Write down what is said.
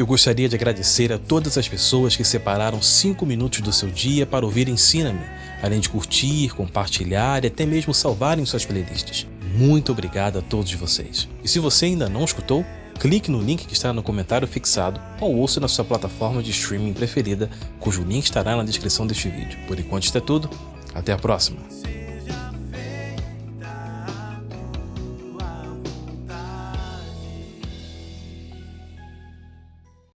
Eu gostaria de agradecer a todas as pessoas que separaram 5 minutos do seu dia para ouvir Ensina-me, além de curtir, compartilhar e até mesmo salvarem suas playlists. Muito obrigado a todos vocês. E se você ainda não escutou, clique no link que está no comentário fixado ou ouça na sua plataforma de streaming preferida, cujo link estará na descrição deste vídeo. Por enquanto isso é tudo, até a próxima!